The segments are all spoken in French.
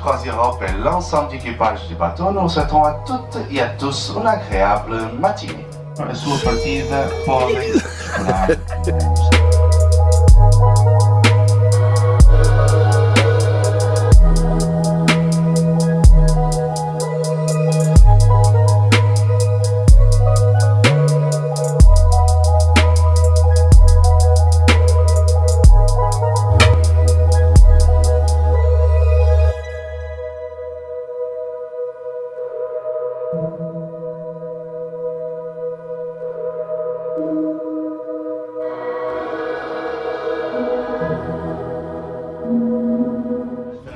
Croisière Europe et l'ensemble d'équipage du bateau, nous souhaitons à toutes et à tous une agréable matinée. Pour les...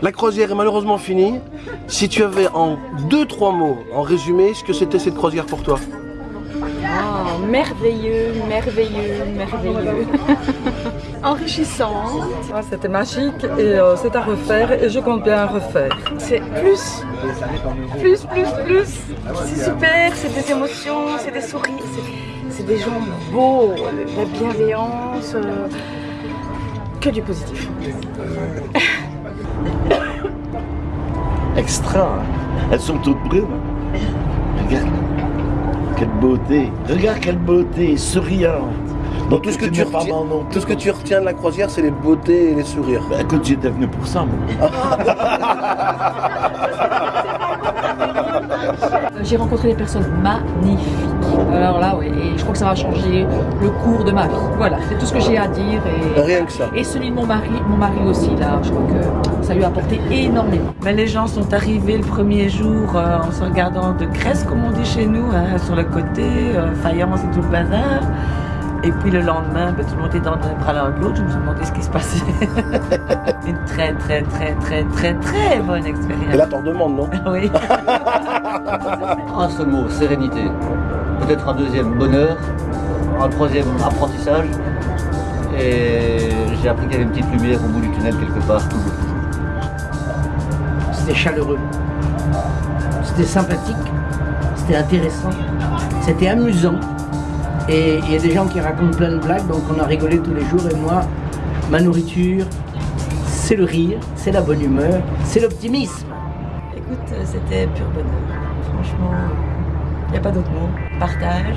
La croisière est malheureusement finie. Si tu avais en deux, trois mots, en résumé, ce que c'était cette croisière pour toi Oh, merveilleux, merveilleux, merveilleux. Enrichissant. Ah, C'était magique et euh, c'est à refaire et je compte bien refaire. C'est plus, plus, plus, plus. C'est super, c'est des émotions, c'est des sourires, c'est- des gens beaux, de la bienveillance, euh, que du positif. Extra. Elles sont toutes brunes. Regarde. Quelle beauté. Regarde quelle beauté. Souriante. Donc tout ce, que tu n'es pas retiens, mal non tout ce que tu retiens de la croisière, c'est les beautés et les sourires. Bah, écoute, j'étais venu pour ça, moi. J'ai rencontré des personnes magnifiques. Alors là, oui, et je crois que ça va changer le cours de ma vie. Voilà, c'est tout ce que j'ai à dire. Et, Rien que ça. et celui de mon mari, mon mari aussi, là, je crois que ça lui a apporté énormément. Mais les gens sont arrivés le premier jour euh, en se regardant de Grèce, comme on dit chez nous, hein, sur le côté, euh, faïence et tout le bazar. Et puis le lendemain, ben, tout le monde était dans les bras l'un de l'autre. Je me suis demandé ce qui se passait. Une très, très, très, très, très, très bonne Et expérience. là, t'en demandes, non? Oui. Un seul mot, sérénité. Peut-être un deuxième, bonheur. Un troisième, apprentissage. Et j'ai appris qu'il y avait une petite lumière au bout du tunnel quelque part. C'était chaleureux. C'était sympathique. C'était intéressant. C'était amusant. Et il y a des gens qui racontent plein de blagues, donc on a rigolé tous les jours. Et moi, ma nourriture, c'est le rire, c'est la bonne humeur, c'est l'optimisme. Écoute, euh, c'était pur bonheur. Franchement, il n'y a pas d'autre mot. Partage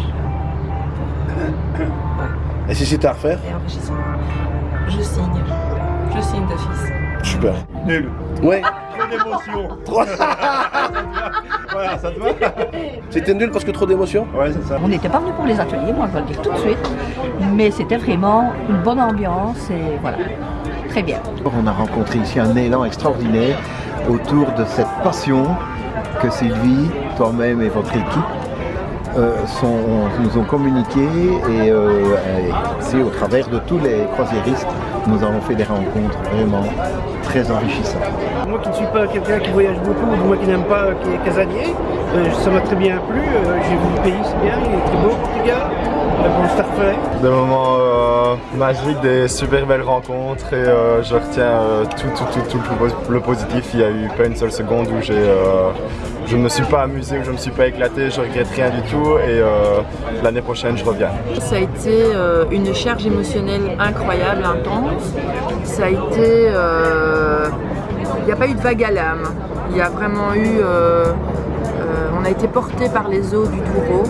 Et si c'était à refaire et. Je signe. Je signe d'office. Super. Nul. Ouais. Trop d'émotion. voilà, ça te va C'était nul parce que trop d'émotions Ouais, c'est ça. On n'était pas venu pour les ateliers, moi je vais le dire tout de suite, mais c'était vraiment une bonne ambiance et voilà, très bien. On a rencontré ici un élan extraordinaire autour de cette passion que Sylvie, toi-même et votre équipe euh, nous ont communiqué et, euh, et c'est au travers de tous les croisiéristes nous avons fait des rencontres vraiment très enchantissantes. Moi qui ne suis pas quelqu'un qui voyage beaucoup, ou moi qui n'aime pas, euh, qui est casanier, ça m'a très bien plu. J'ai vu le pays, c'est bien, il est très beau, Refaire. Des moments euh, magiques, des super belles rencontres et euh, je retiens euh, tout, tout, tout, tout le po- le positif. Il n'y a eu pas une seule seconde où j'ai, euh, je ne me suis pas amusé, où je ne me suis pas éclaté, je regrette rien du tout et euh, l'année prochaine je reviens. Ça a été euh, une charge émotionnelle incroyable, intense. Ça a été... euh, Il n'y a pas eu de vague à l'âme. Il y a vraiment eu... euh, euh, on a été porté par les eaux du Douro.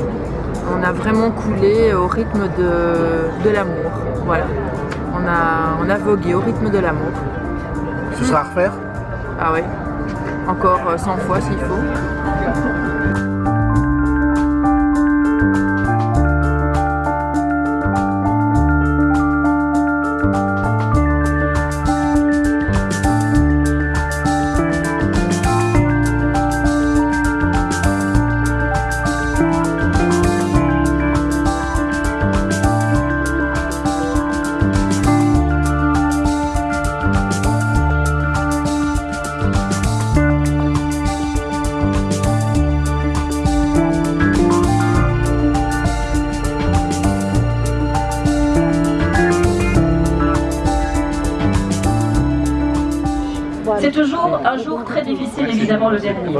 On a vraiment coulé au rythme de, de l'amour. Voilà. On a, on a vogué au rythme de l'amour. Ce sera à refaire? Ah ouais. Encore euh, 100 fois s'il faut. C'est toujours un jour très difficile, évidemment, le dernier.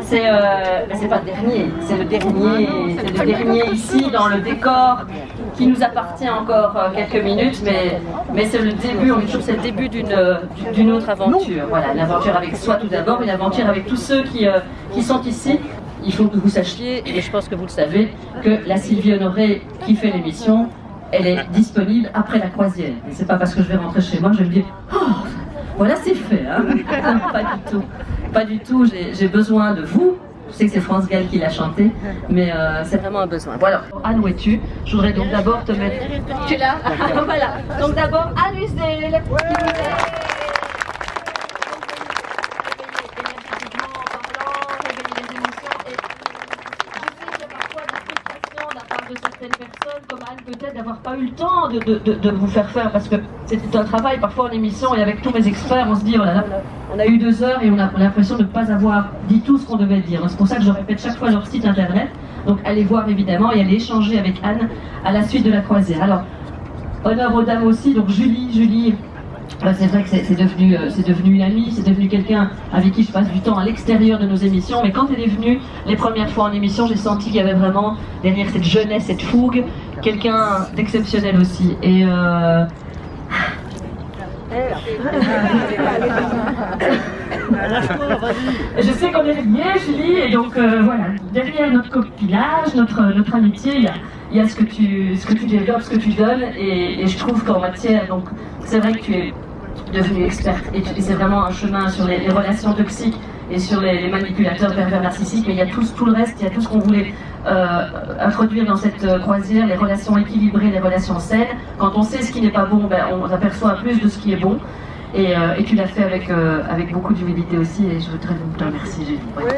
C'est euh, mais c'est pas le dernier, c'est le dernier, c'est le dernier ici dans le décor qui nous appartient encore euh, quelques minutes, mais, mais c'est le début, on dit toujours c'est le début d'une euh, d'une autre aventure. Voilà, une aventure avec soi tout d'abord, une aventure avec tous ceux qui, euh, qui sont ici. Il faut que vous sachiez, et je pense que vous le savez, que la Sylvie Honoré qui fait l'émission, elle est disponible après la croisière. C'est pas parce que je vais rentrer chez moi, je vais me dire, oh, voilà c'est fait, hein. Non, pas du tout. Pas du tout, j'ai- besoin de vous. Je sais que c'est France Gall qui l'a chanté, mais euh, c'est vraiment un besoin. Voilà, Anne, où es-tu? Je voudrais donc d'abord te mettre... Tu es là? Voilà. Donc d'abord, Anne Husdel, qui nous aide. de certaines personnes, comme Anne peut-être, d'avoir pas eu le temps de, de- de- vous faire faire, parce que c'était un travail parfois en émission, et avec tous mes experts, on se dit, oh on a eu deux heures et on a l'impression de ne pas avoir dit tout ce qu'on devait dire. C'est pour ça que je répète chaque fois leur site internet, donc allez voir évidemment et allez échanger avec Anne à la suite de la croisière. Alors, honneur aux dames aussi, donc Julie, Julie, bah, c'est vrai que c'est devenu, euh, devenu une amie, c'est devenu quelqu'un avec qui je passe du temps à l'extérieur de nos émissions. Mais quand elle est venue les premières fois en émission, j'ai senti qu'il y avait vraiment derrière cette jeunesse, cette fougue, quelqu'un d'exceptionnel aussi. Et euh, je sais qu'on est liés, Julie, et donc euh, voilà, derrière notre copinage, notre, notre amitié, il y a, il y a ce, que tu, ce que tu développes, ce que tu donnes, et, et je trouve qu'en matière, donc c'est vrai que tu es devenue experte, et, c'est vraiment un chemin sur les, les relations toxiques et sur les, les manipulateurs pervers narcissiques, mais il y a tout, tout le reste, il y a tout ce qu'on voulait euh, introduire dans cette euh, croisière, les relations équilibrées, les relations saines. Quand on sait ce qui n'est pas bon, ben, on aperçoit plus de ce qui est bon. Et, euh, et tu l'as fait avec, euh, avec beaucoup d'humilité aussi, et je voudrais donc te remercier, Julie. Ouais.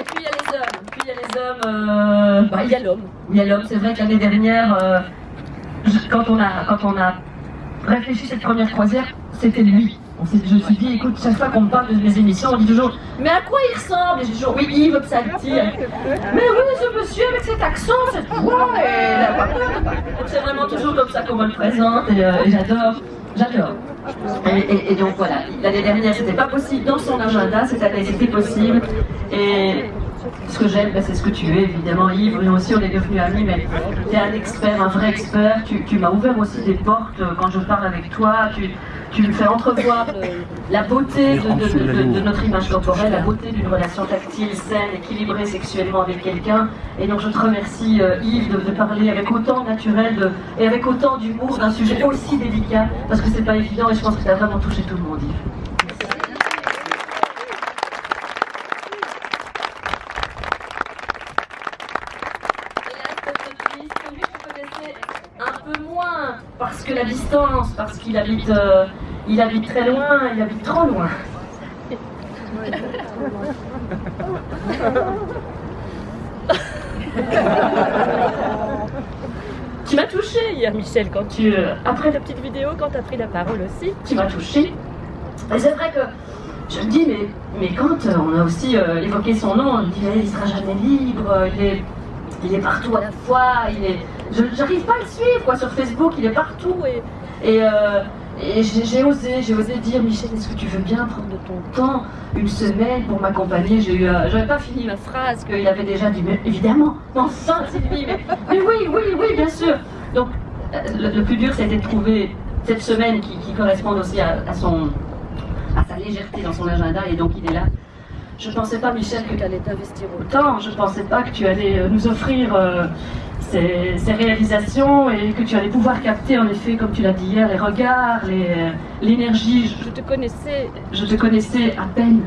Et puis il y a les hommes. Puis il y a les hommes. euh, bah, il y a l'homme. Il y a l'homme. C'est vrai que l'année dernière, euh, je- quand, on a, quand on a réfléchi cette première croisière, c'était lui. Je me suis dit, écoute, chaque fois qu'on me parle de mes émissions, on dit toujours, mais à quoi il ressemble Et je dis toujours, oui, Yves Psalti. Mais oui, ce monsieur avec cet accent, cette voix. Et c'est vraiment toujours comme ça qu'on me le présente et, euh, j'adore. J'adore. Et donc voilà, l'année dernière c'était pas possible dans son agenda, cette année c'était possible. Et ce que j'aime, ben, c'est ce que tu es, évidemment Yves. Nous aussi on est devenus amis, mais tu es un expert, un vrai expert. Tu, tu m'as ouvert aussi des portes euh, quand je parle avec toi. Tu, tu me fais entrevoir euh, la beauté de, notre image corporelle, la beauté d'une relation tactile, saine, équilibrée sexuellement avec quelqu'un. Et donc je te remercie euh, Yves de, parler avec autant de naturel et avec autant d'humour d'un sujet aussi délicat, parce que c'est pas évident et je pense que tu as vraiment touché tout le monde Yves. un peu moins parce que la distance, parce qu'il habite, euh, il habite très loin, il habite trop loin. Tu m'as touché hier, Michel, quand tu. euh, après ta petite vidéo, quand tu as pris la parole aussi. Tu m'as touché. Et c'est vrai que je me dis, mais, mais quand euh, on a aussi évoqué son nom, on dit, il sera jamais libre, il est, il est partout à la fois, il est. Je j'arrive pas à le suivre quoi sur Facebook, il est partout et. Et, euh, et j'ai osé, j'ai osé dire Michel, est-ce que tu veux bien prendre de ton temps, une semaine pour m'accompagner? J'ai eu, euh, j'avais pas fini ma phrase qu'il avait déjà dit, mais évidemment, enfin Sylvie, mais, mais oui, oui, oui, bien sûr. Donc euh, le, le plus dur, c'était de trouver cette semaine qui, qui corresponde aussi à, à son, à sa légèreté dans son agenda et donc il est là. Je ne pensais pas, Michel, que tu allais t'investir autant. Je ne pensais pas que tu allais euh, nous offrir euh, ces, ces réalisations et que tu allais pouvoir capter, en effet, comme tu l'as dit hier, les regards, euh, l'énergie. Je, te connaissais. Je te connaissais à peine.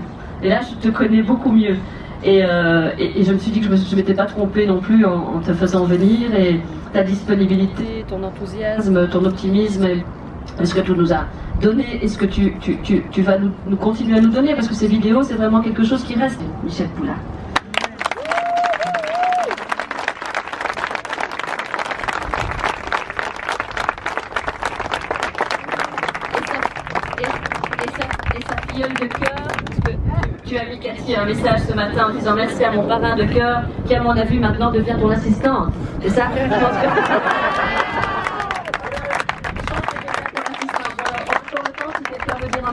Et là, je te connais beaucoup mieux. Et, euh, et- et je me suis dit que je ne m'étais pas trompée non plus en, en te faisant venir et ta disponibilité, ton enthousiasme, ton optimisme. et- et ce que tu nous as donné et ce que tu, tu, tu, tu vas nous, continuer à nous donner parce que ces vidéos c'est vraiment quelque chose qui reste. Michel filleule de cœur, tu as mis Cathy un message ce matin en disant merci à mon parrain de cœur qui à mon avis maintenant devient ton assistante. C'est ça?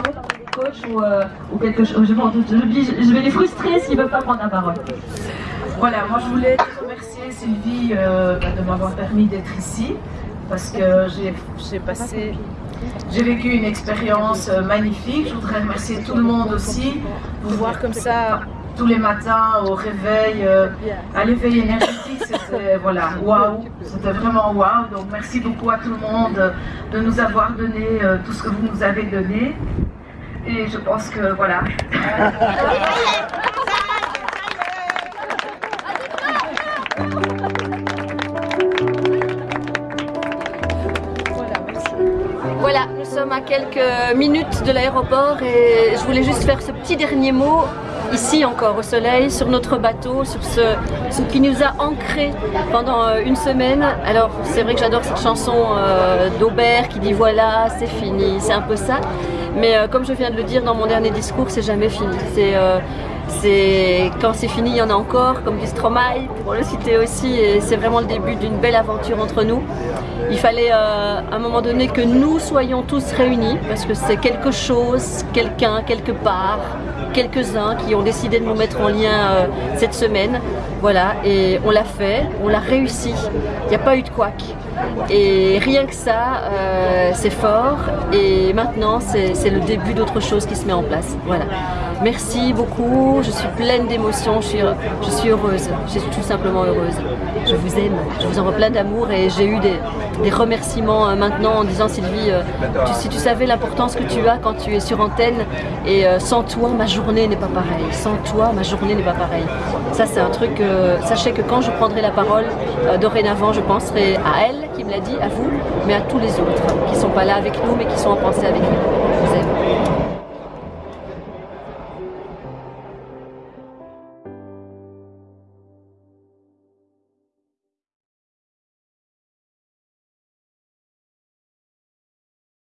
Je pense que- coach ou, euh, ou quelque chose. Je, vais les frustrer s'ils ne veulent pas prendre la parole. Voilà, moi je voulais remercier Sylvie euh, bah, de m'avoir permis d'être ici parce que j'ai- passé, j'ai vécu une expérience euh, magnifique. Je voudrais remercier tout le monde aussi. Vous voir comme ça tous les matins au réveil, à l'éveil énergétique, c'était voilà, waouh, c'était vraiment waouh. Donc merci beaucoup à tout le monde de nous avoir donné tout ce que vous nous avez donné. Et je pense que voilà. Voilà, nous sommes à quelques minutes de l'aéroport et je voulais juste faire ce petit dernier mot ici encore au soleil, sur notre bateau, sur ce, qui nous a ancrés pendant euh, une semaine. Alors c'est vrai que j'adore cette chanson euh, d'Aubert qui dit voilà, c'est fini, c'est un peu ça. Mais euh, comme je viens de le dire dans mon dernier discours, c'est jamais fini. C'est euh, c'est quand c'est fini, il y en a encore, comme dit Stromae, pour le citer aussi, et c'est vraiment le début d'une belle aventure entre nous. Il fallait euh, à un moment donné que nous soyons tous réunis, parce que c'est quelque chose, quelqu'un, quelque part, quelques-uns qui ont décidé de nous mettre en lien euh, cette semaine. Voilà, et on l'a fait, on l'a réussi. Il n'y a pas eu de couac. Et rien que ça, euh, c'est fort. Et maintenant, c'est le début d'autre chose qui se met en place. Voilà. Merci beaucoup. Je suis pleine d'émotions. Je suis, heureuse. Je suis tout simplement heureuse. Je vous aime. Je vous envoie plein d'amour. Et j'ai eu des, remerciements euh, maintenant en disant Sylvie, euh, si tu savais l'importance que tu as quand tu es sur antenne, et euh, sans toi, ma journée n'est pas pareille. Sans toi, ma journée n'est pas pareille. Ça, c'est un truc. sachez que quand je prendrai la parole, dorénavant, je penserai à elle qui me l'a dit, à vous, mais à tous les autres qui sont pas là avec nous, mais qui sont en pensée avec nous. Je vous aime.